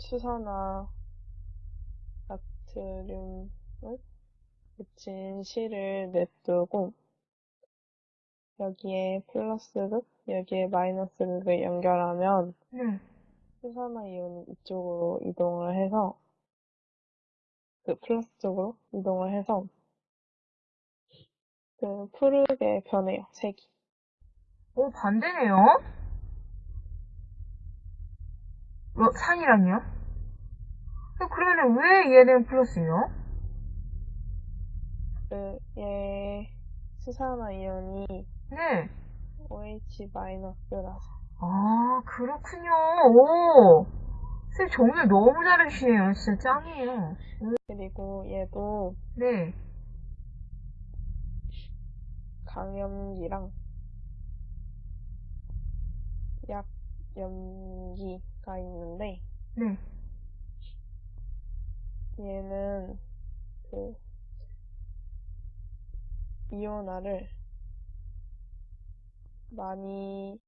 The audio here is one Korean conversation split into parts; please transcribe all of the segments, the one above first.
수산화 나트륨을 묻힌 실을 냅두고 여기에 플러스극, 여기에 마이너스극을 연결하면 네. 수산화 이온이 이쪽으로 이동을 해서 그 플러스 쪽으로 이동을 해서 그 푸르게 변해요, 색이. 오, 반대네요? 어, 산이랑요? 어, 그러면 왜 얘는 플러스예요? 그, 얘 수산화 이온이 네. OH 마이너스라서 아, 그렇군요. 오. 쌤 정말 너무 잘하시네요. 진짜 짱이에요. 그리고 얘도 네. 강염기랑 약 염기가 있는데 네. 얘는 그 이온화를 많이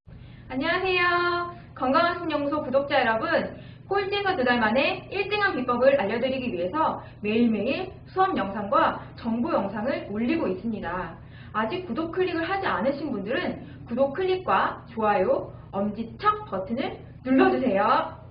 안녕하세요. 건강한 신연구소 구독자 여러분. 꼴찌에서 두 달 만에 1등한 비법을 알려드리기 위해서 매일매일 수업 영상과 정보 영상을 올리고 있습니다. 아직 구독 클릭을 하지 않으신 분들은 구독 클릭과 좋아요, 엄지척 버튼을 눌러주세요.